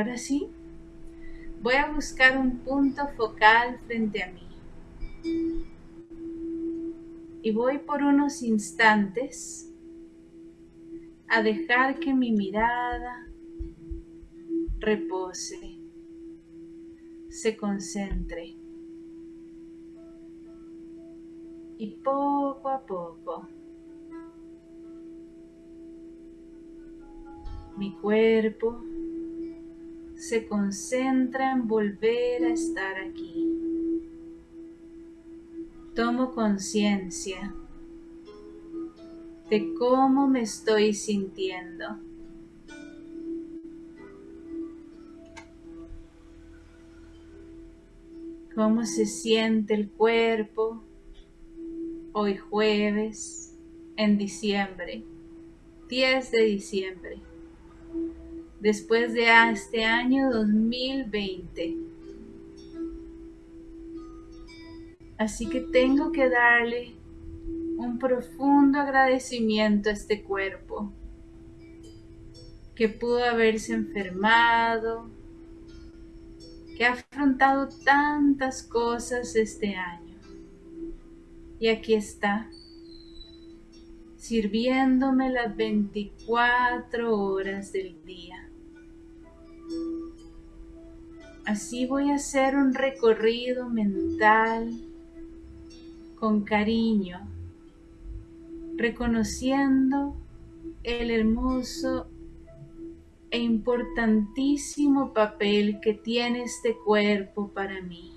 ahora sí, voy a buscar un punto focal frente a mí. Y voy por unos instantes a dejar que mi mirada repose, se concentre. Y poco a poco mi cuerpo se concentra en volver a estar aquí. Tomo conciencia de cómo me estoy sintiendo. Cómo se siente el cuerpo hoy jueves en diciembre, 10 de diciembre después de este año 2020. Así que tengo que darle un profundo agradecimiento a este cuerpo que pudo haberse enfermado, que ha afrontado tantas cosas este año. Y aquí está, sirviéndome las 24 horas del día. Así voy a hacer un recorrido mental con cariño, reconociendo el hermoso e importantísimo papel que tiene este cuerpo para mí.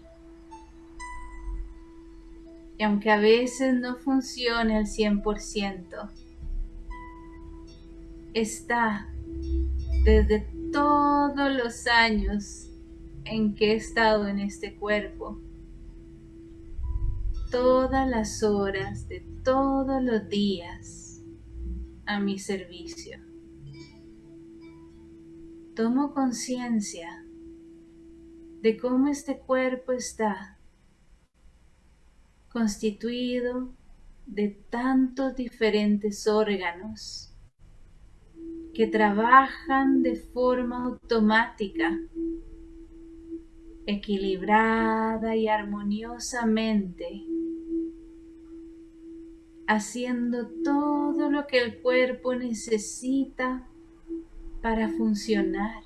Y aunque a veces no funcione al 100%, está desde todos los años en que he estado en este cuerpo, todas las horas de todos los días a mi servicio. Tomo conciencia de cómo este cuerpo está constituido de tantos diferentes órganos que trabajan de forma automática equilibrada y armoniosamente, haciendo todo lo que el cuerpo necesita para funcionar.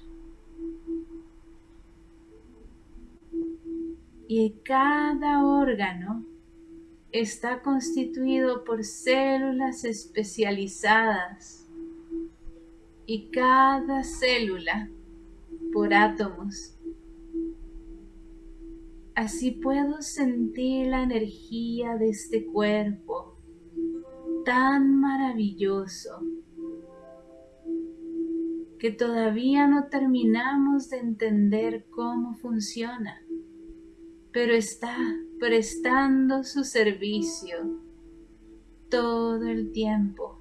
Y cada órgano está constituido por células especializadas y cada célula por átomos Así puedo sentir la energía de este cuerpo tan maravilloso que todavía no terminamos de entender cómo funciona, pero está prestando su servicio todo el tiempo.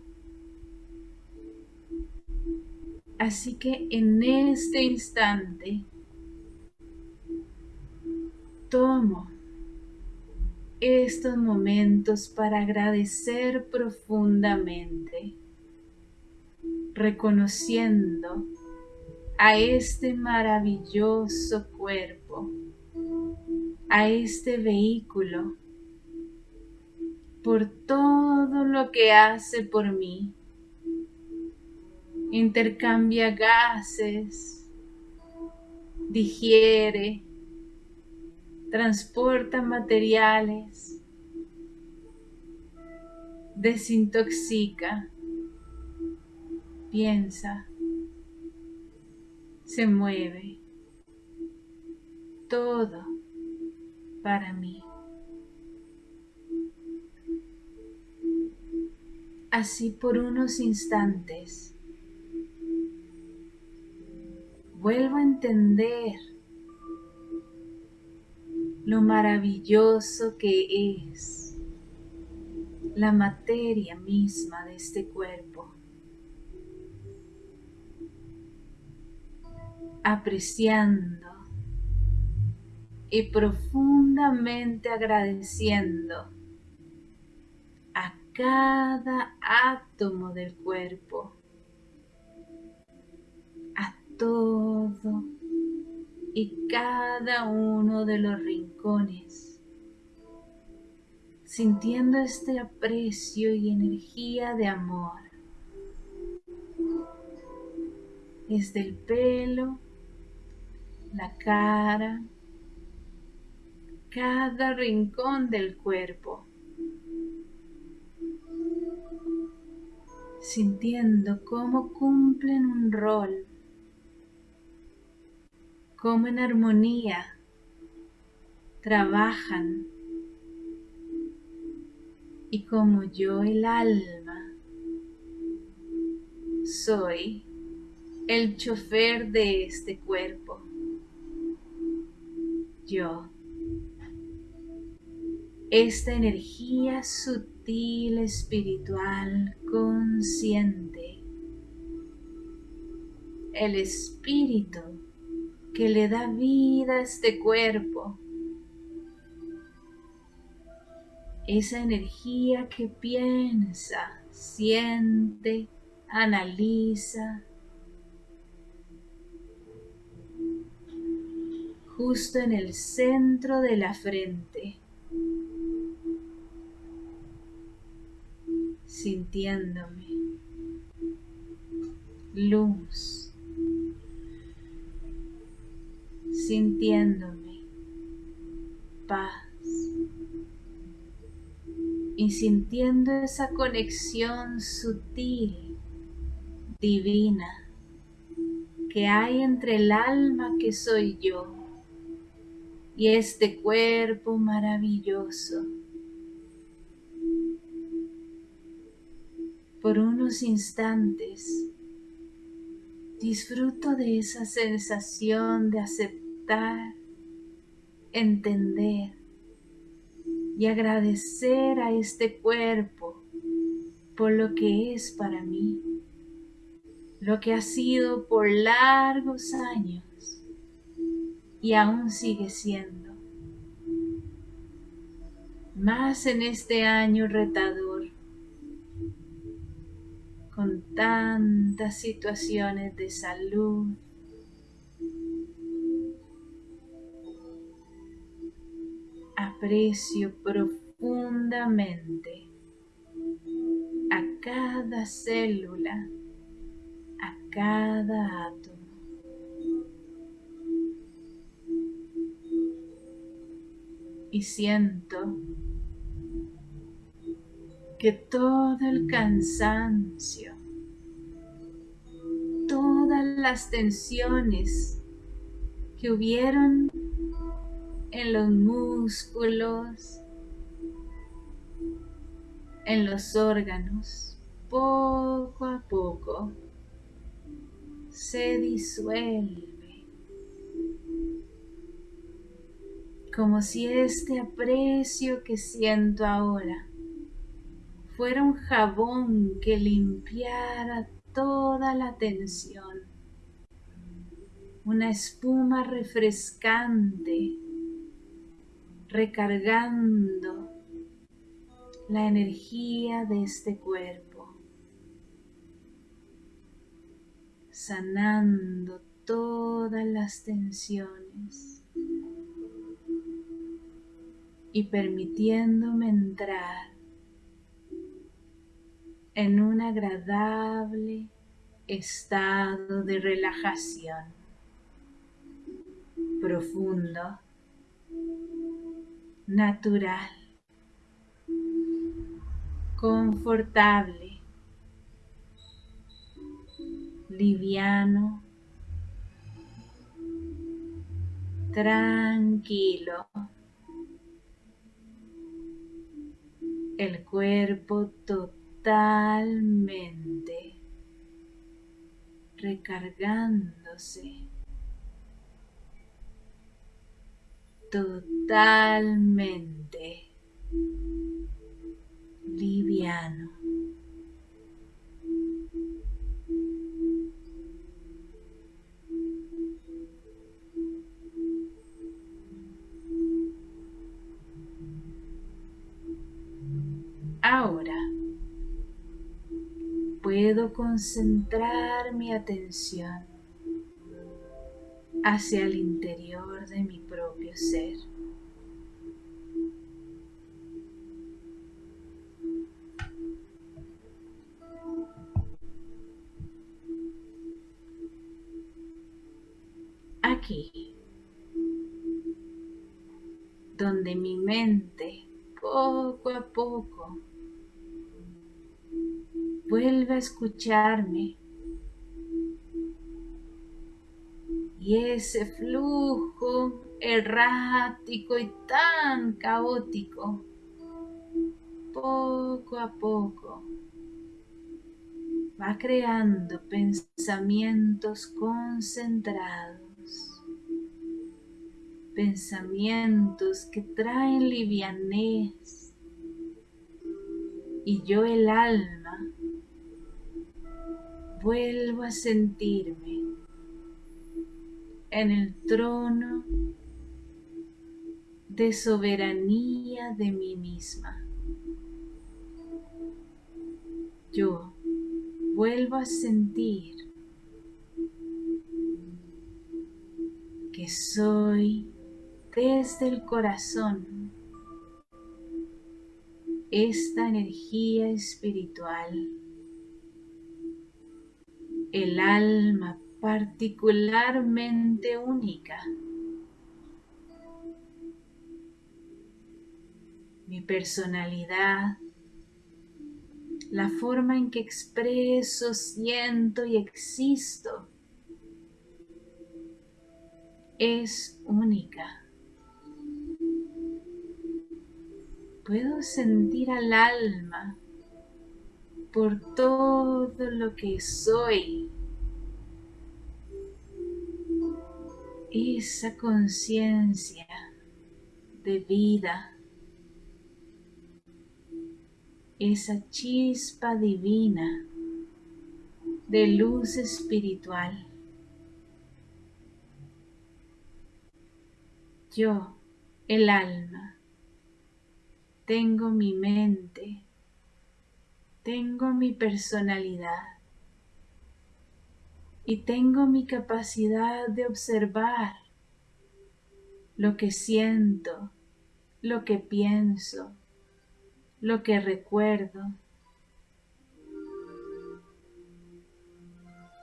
Así que en este instante tomo estos momentos para agradecer profundamente, reconociendo a este maravilloso cuerpo, a este vehículo, por todo lo que hace por mí. Intercambia gases, digiere, transporta materiales, desintoxica, piensa, se mueve, todo para mí. Así por unos instantes, vuelvo a entender lo maravilloso que es la materia misma de este cuerpo. Apreciando y profundamente agradeciendo a cada átomo del cuerpo, todo y cada uno de los rincones, sintiendo este aprecio y energía de amor. Desde el pelo, la cara, cada rincón del cuerpo. Sintiendo cómo cumplen un rol cómo en armonía trabajan y como yo el alma soy el chofer de este cuerpo. Yo, esta energía sutil, espiritual, consciente, el espíritu que le da vida a este cuerpo. Esa energía que piensa, siente, analiza. Justo en el centro de la frente. Sintiéndome. Luz sintiéndome paz y sintiendo esa conexión sutil, divina, que hay entre el alma que soy yo y este cuerpo maravilloso. Por unos instantes disfruto de esa sensación de entender y agradecer a este cuerpo por lo que es para mí, lo que ha sido por largos años y aún sigue siendo. Más en este año retador, con tantas situaciones de salud, aprecio profundamente a cada célula, a cada átomo. Y siento que todo el cansancio, todas las tensiones que hubieron en los músculos, en los órganos, poco a poco se disuelve. Como si este aprecio que siento ahora fuera un jabón que limpiara toda la tensión, una espuma refrescante recargando la energía de este cuerpo, sanando todas las tensiones y permitiéndome entrar en un agradable estado de relajación profundo natural, confortable, liviano, tranquilo. El cuerpo totalmente recargándose. Totalmente liviano. Ahora puedo concentrar mi atención hacia el interior de mi propio ser. Aquí, donde mi mente poco a poco vuelve a escucharme y ese flujo errático y tan caótico, poco a poco, va creando pensamientos concentrados, pensamientos que traen livianez. Y yo el alma vuelvo a sentirme en el trono de soberanía de mí misma. Yo vuelvo a sentir que soy desde el corazón esta energía espiritual, el alma particularmente única. Mi personalidad, la forma en que expreso, siento y existo es única. Puedo sentir al alma por todo lo que soy esa conciencia de vida, esa chispa divina de luz espiritual. Yo, el alma, tengo mi mente, tengo mi personalidad y tengo mi capacidad de observar lo que siento, lo que pienso, lo que recuerdo.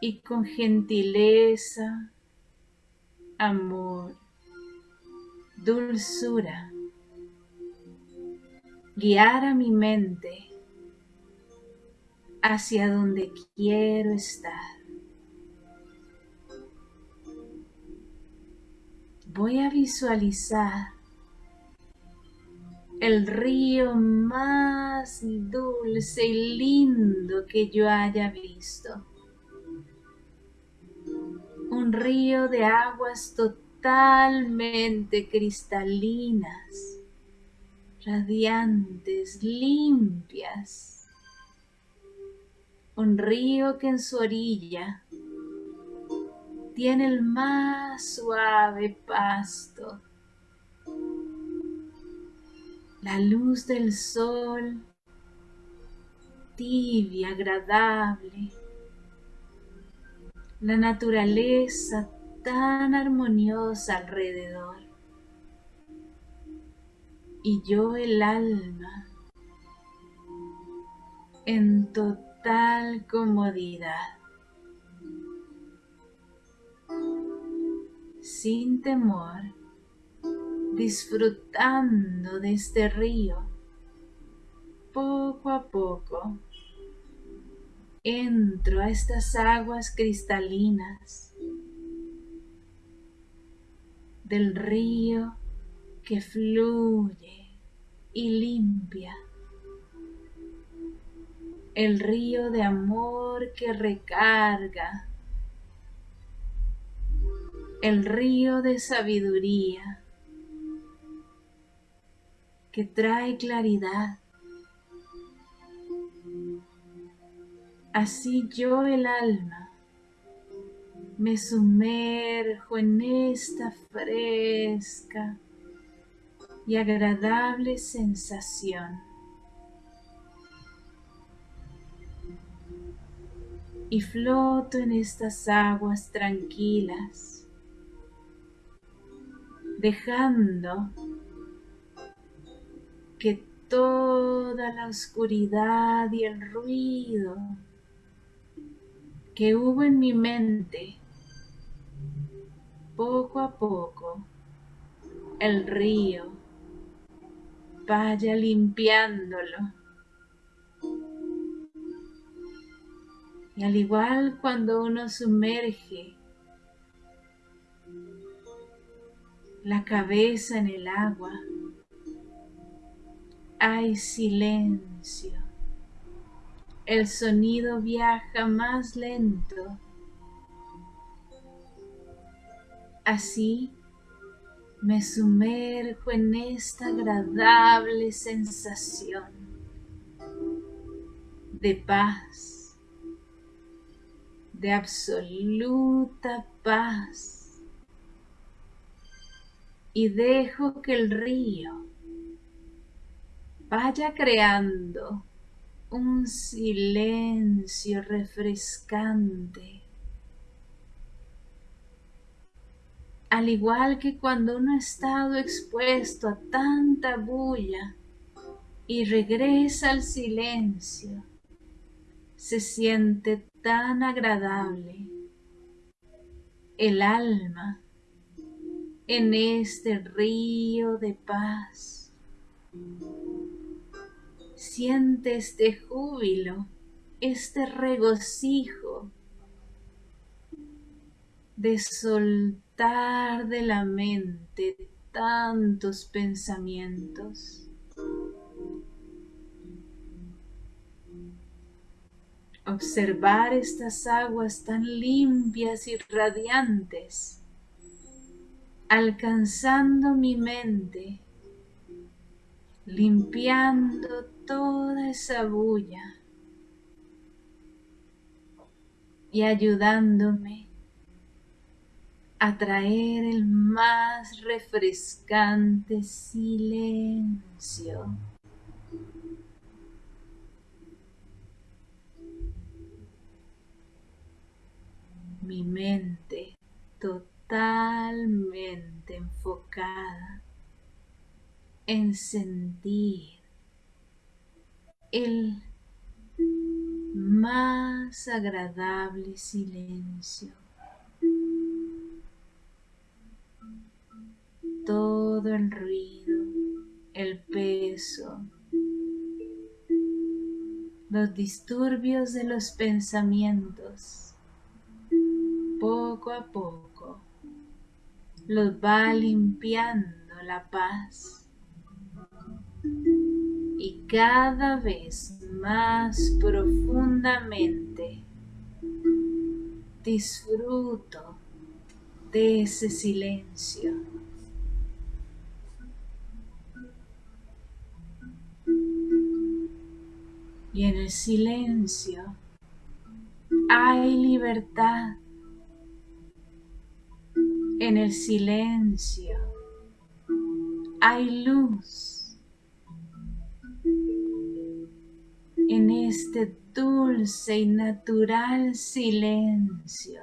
Y con gentileza, amor, dulzura, guiar a mi mente hacia donde quiero estar. Voy a visualizar el río más dulce y lindo que yo haya visto. Un río de aguas totalmente cristalinas, radiantes, limpias. Un río que en su orilla tiene el más suave pasto. La luz del sol, tibia, agradable. La naturaleza tan armoniosa alrededor. Y yo el alma en total comodidad. Sin temor, disfrutando de este río. Poco a poco entro a estas aguas cristalinas del río que fluye y limpia. El río de amor que recarga el río de sabiduría que trae claridad. Así yo el alma me sumerjo en esta fresca y agradable sensación. Y floto en estas aguas tranquilas dejando que toda la oscuridad y el ruido que hubo en mi mente, poco a poco, el río vaya limpiándolo. Y al igual cuando uno sumerge la cabeza en el agua, hay silencio. El sonido viaja más lento. Así me sumerjo en esta agradable sensación de paz, de absoluta paz. Y dejo que el río vaya creando un silencio refrescante. Al igual que cuando uno ha estado expuesto a tanta bulla y regresa al silencio, se siente tan agradable. El alma en este río de paz. Siente este júbilo, este regocijo de soltar de la mente tantos pensamientos. Observar estas aguas tan limpias y radiantes, alcanzando mi mente, limpiando toda esa bulla y ayudándome atraer el más refrescante silencio. Mi mente enfocada en sentir el más agradable silencio. todo el ruido, el peso, los disturbios de los pensamientos, poco a poco, los va limpiando la paz y cada vez más profundamente disfruto de ese silencio. y en el silencio hay libertad. En el silencio hay luz. En este dulce y natural silencio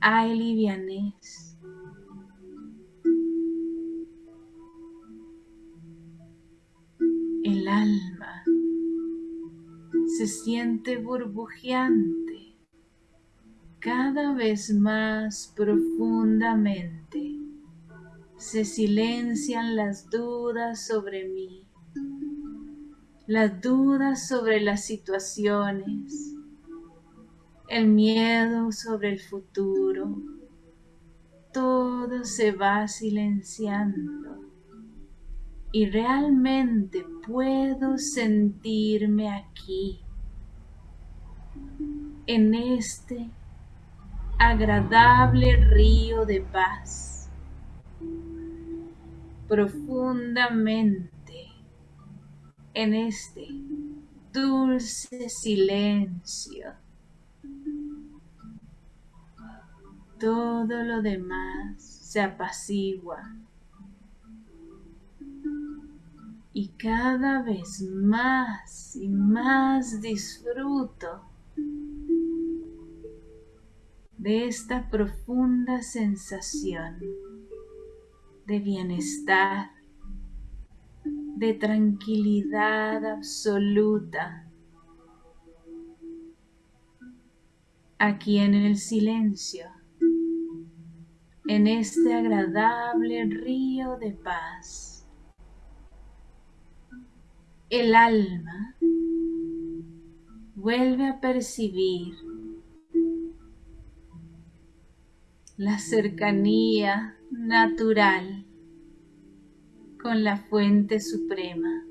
hay livianez. El alma se siente burbujeante cada vez más profundamente. Se silencian las dudas sobre mí, las dudas sobre las situaciones, el miedo sobre el futuro. Todo se va silenciando y realmente puedo sentirme aquí, en este agradable río de paz, profundamente en este dulce silencio. Todo lo demás se apacigua y cada vez más y más disfruto de esta profunda sensación de bienestar, de tranquilidad absoluta. Aquí en el silencio, en este agradable río de paz, el alma vuelve a percibir la cercanía natural con la fuente suprema.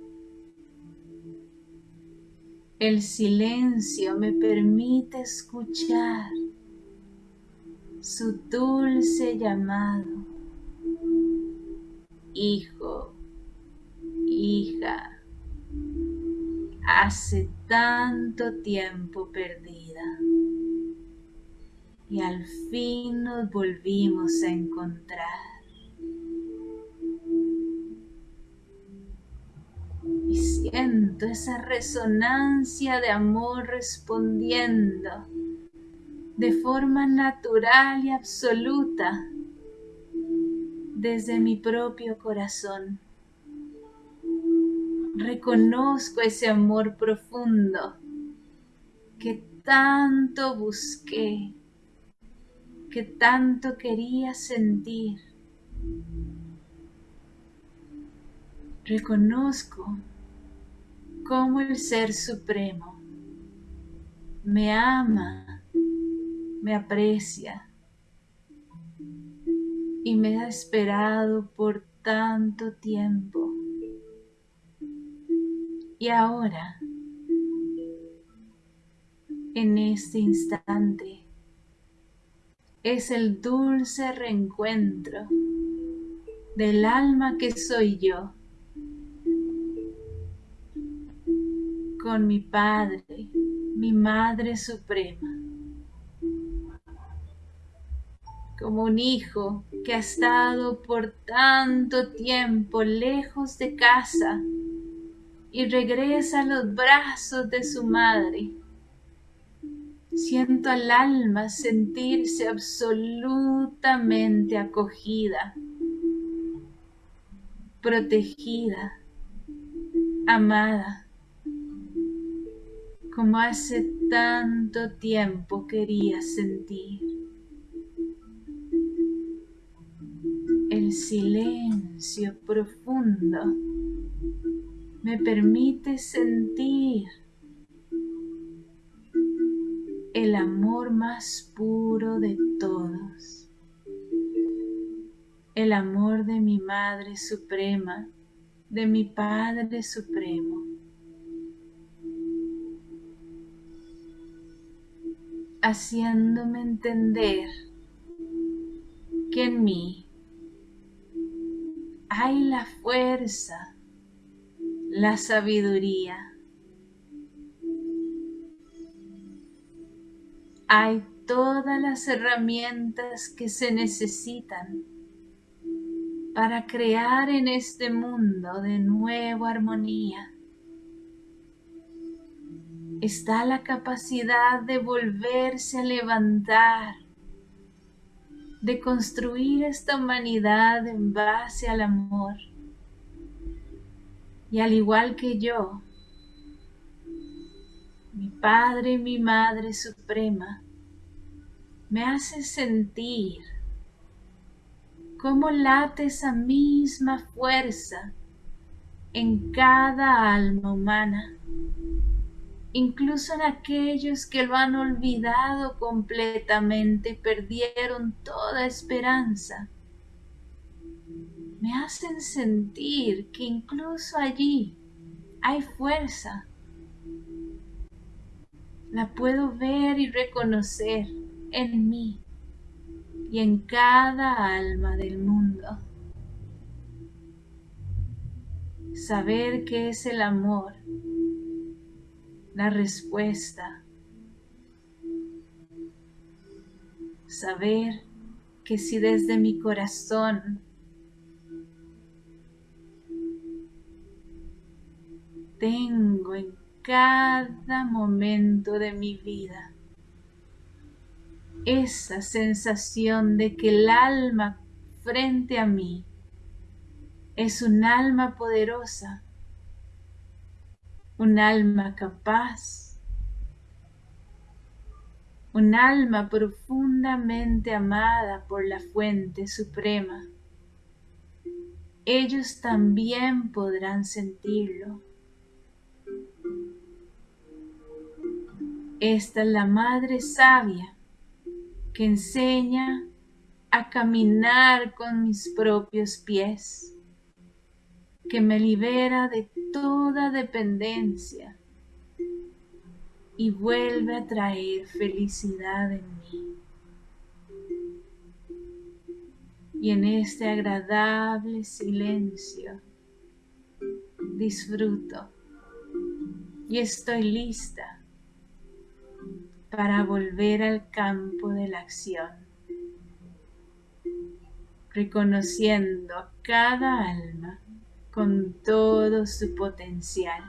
El silencio me permite escuchar su dulce llamado. Hijo, hija, hace tanto tiempo perdida y al fin nos volvimos a encontrar. Y siento esa resonancia de amor respondiendo de forma natural y absoluta desde mi propio corazón. Reconozco ese amor profundo que tanto busqué que tanto quería sentir. Reconozco cómo el Ser Supremo me ama, me aprecia y me ha esperado por tanto tiempo. Y ahora, en este instante, es el dulce reencuentro del alma que soy yo con mi Padre, mi Madre Suprema, como un hijo que ha estado por tanto tiempo lejos de casa y regresa a los brazos de su madre Siento al alma sentirse absolutamente acogida, protegida, amada, como hace tanto tiempo quería sentir. El silencio profundo me permite sentir el amor más puro de todos, el amor de mi Madre Suprema, de mi Padre Supremo. haciéndome entender que en mí hay la fuerza, la sabiduría, hay todas las herramientas que se necesitan para crear en este mundo de nuevo armonía. Está la capacidad de volverse a levantar, de construir esta humanidad en base al amor. Y al igual que yo, Padre y mi Madre Suprema, me hace sentir cómo late esa misma fuerza en cada alma humana, incluso en aquellos que lo han olvidado completamente perdieron toda esperanza. Me hacen sentir que incluso allí hay fuerza la puedo ver y reconocer en mí y en cada alma del mundo. Saber que es el amor, la respuesta. Saber que si desde mi corazón tengo en cada momento de mi vida. Esa sensación de que el alma frente a mí es un alma poderosa, un alma capaz, un alma profundamente amada por la fuente suprema. Ellos también podrán sentirlo. Esta es la Madre Sabia que enseña a caminar con mis propios pies, que me libera de toda dependencia y vuelve a traer felicidad en mí. Y en este agradable silencio disfruto y estoy lista para volver al campo de la acción, reconociendo a cada alma con todo su potencial.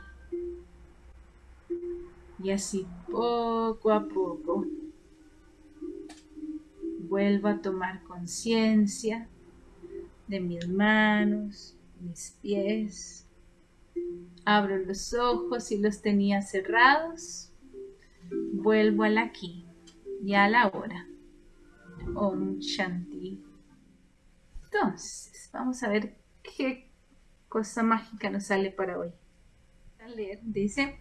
Y así poco a poco vuelvo a tomar conciencia de mis manos, mis pies. Abro los ojos y los tenía cerrados vuelvo al aquí y a la hora. Om Shanti. Entonces, vamos a ver qué cosa mágica nos sale para hoy. A leer, dice,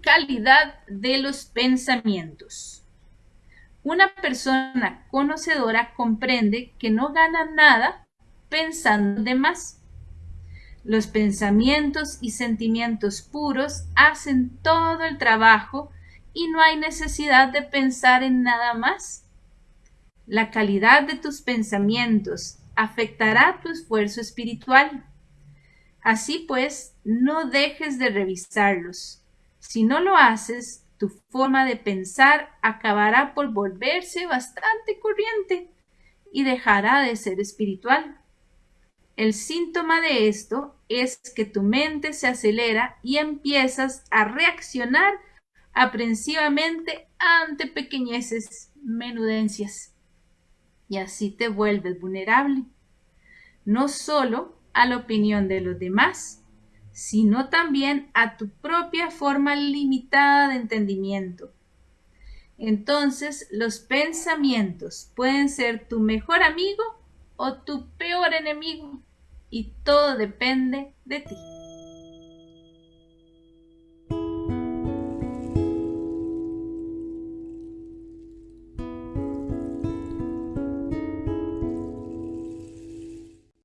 calidad de los pensamientos. Una persona conocedora comprende que no gana nada pensando de más. Los pensamientos y sentimientos puros hacen todo el trabajo y no hay necesidad de pensar en nada más. La calidad de tus pensamientos afectará tu esfuerzo espiritual. Así pues, no dejes de revisarlos. Si no lo haces, tu forma de pensar acabará por volverse bastante corriente y dejará de ser espiritual. El síntoma de esto es que tu mente se acelera y empiezas a reaccionar aprensivamente ante pequeñeces, menudencias. Y así te vuelves vulnerable, no solo a la opinión de los demás, sino también a tu propia forma limitada de entendimiento. Entonces los pensamientos pueden ser tu mejor amigo o tu peor enemigo, y todo depende de ti.